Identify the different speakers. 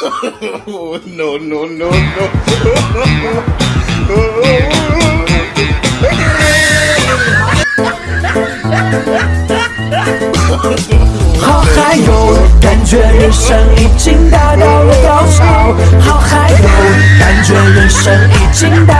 Speaker 1: no no no no
Speaker 2: 好嗨哟，感觉人生已经达到了高潮。好嗨哟，感觉人生已经达。